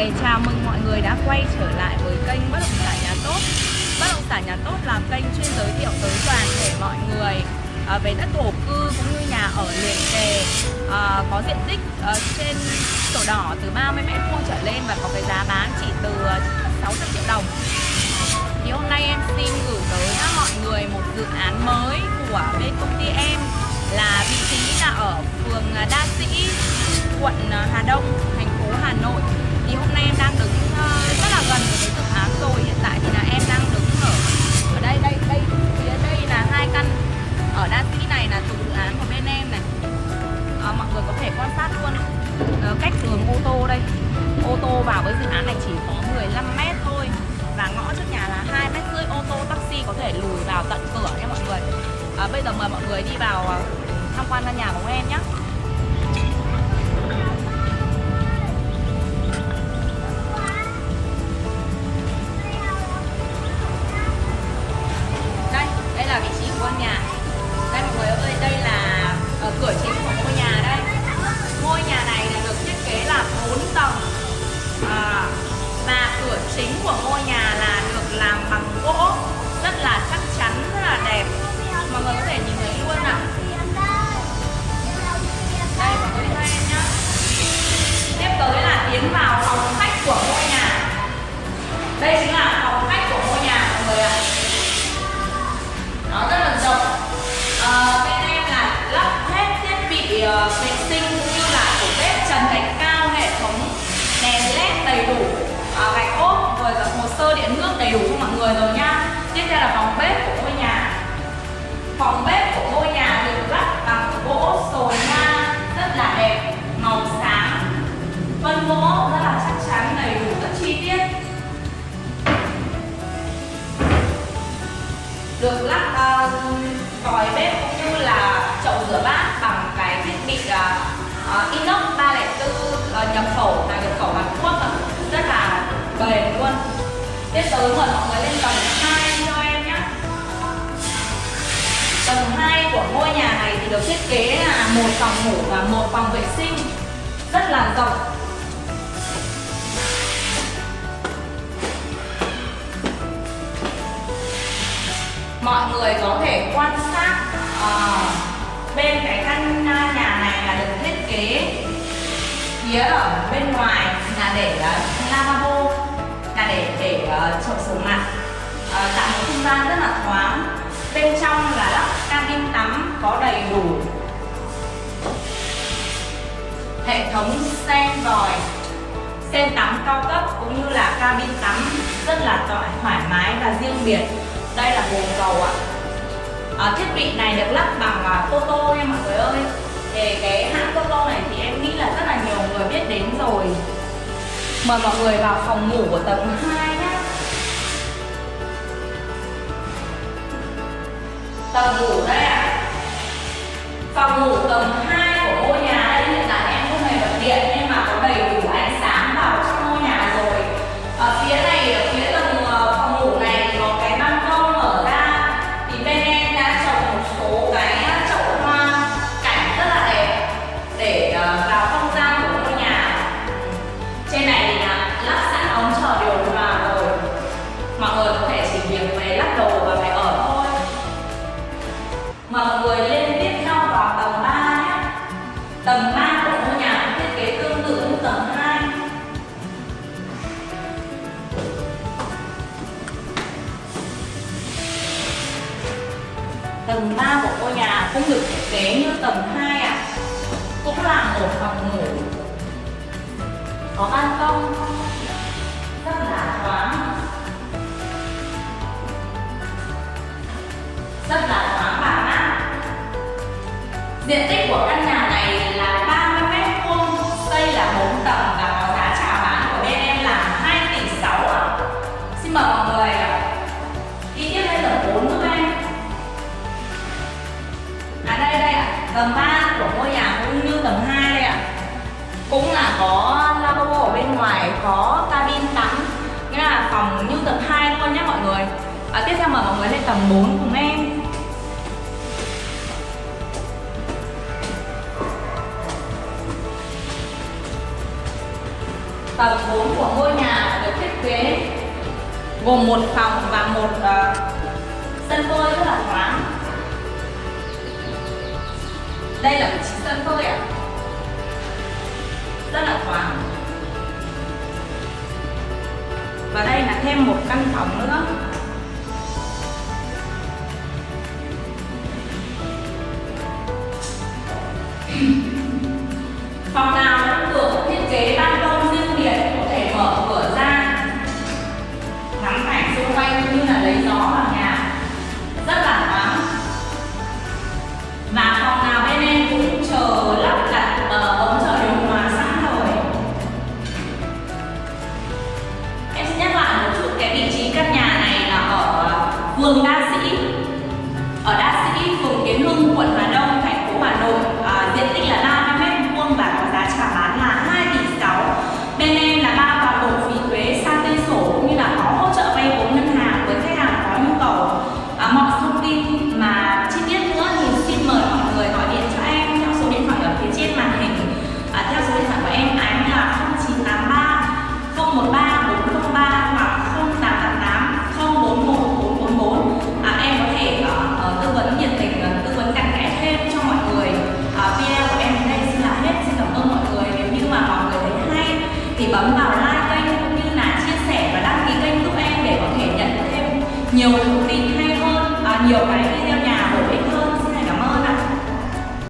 người, chào mừng mọi người đã quay trở lại với kênh Bất động sản nhà tốt. Bất động sản nhà tốt là kênh chuyên giới thiệu tới toàn thể mọi người à, về đất thổ cư cũng như nhà ở liền kề à, có diện tích ờ, trên sổ đỏ từ 30 mét vuông trở lên và có cái giá bán chỉ từ ờ, 600 triệu đồng. Thì hôm nay em xin gửi tới mọi người một dự án mới của bên công ty em là vị trí là ở phường à, Đa Sĩ quận Hà Đông thành phố Hà Nội thì hôm nay em đang đứng ờ, rất là gần với cái dự án rồi. Hiện tại thì là em đang đứng ở ở đây đây đây phía đây là hai căn ở Đa Sĩ này là thuộc dự án của bên em này. À, mọi người có thể quan sát luôn. À, cách đường ô tô đây. Ô tô vào với dự án này chỉ có 15 mét thôi và ngõ trước nhà là hai mét rưỡi. Ô tô taxi có thể lùi vào tận cửa nha mọi người. À, bây giờ mời mọi người đi vào tham quan căn nhà của em nhé con nhà. Đây mọi người ơi đây là ở cửa chính của ngôi nhà đây. Ngôi nhà này là được thiết kế là 4 tầng. À, và cửa chính của tiếp mời mọi người lên tầng 2 cho em nhé tầng 2 của ngôi nhà này thì được thiết kế là một phòng ngủ và một phòng vệ sinh rất là rộng mọi người có thể quan sát uh, bên cái căn nhà này là được thiết kế phía ở bên ngoài là để uh, lavabo là để để uh, chậu rửa mặt uh, tạo một không gian rất là thoáng. Bên trong là lắp cabin tắm có đầy đủ hệ thống sen vòi sen tắm cao cấp cũng như là cabin tắm rất là thoải mái và riêng biệt. Đây là bồn cầu ạ. À, thiết bị này được lắp bằng ờ, uh, Toto nha mọi người ơi. Thì cái hãng Toto này thì em nghĩ là rất là nhiều người biết đến rồi. Mời mọi người vào phòng ngủ của tầng 2 nhé Tầng ngủ đây ạ à. Phòng ngủ tầng 2 mọi người lên tiếp nhau vào tầng 3 của ngôi nhà cũng được thiết kế như tầng 2 ạ. À. cũng là một phòng ngủ. Có ban công. Rất là mời mọi cùng em. tầng 4 cùng em tầng 4 của gồm một phòng và một uh, sân phơi rất là thoáng. Đây là vị trí sân phơi ạ. Rất là thoáng. Và đây là thêm một căn phòng nữa. Phòng nào cũng được thiết kế ban công riêng biệt có thể mở cửa ra? Ngắm cảnh xung quanh cũng như là lấy gió vào nhà. Rất là thoáng. Và phòng nào bên em cũng chờ lắp đặt uh, ống chờ điều hòa sẵn rồi. Em sẽ nhắc lại một chút cái vị trí căn nhà này là ở ờ, vườn đa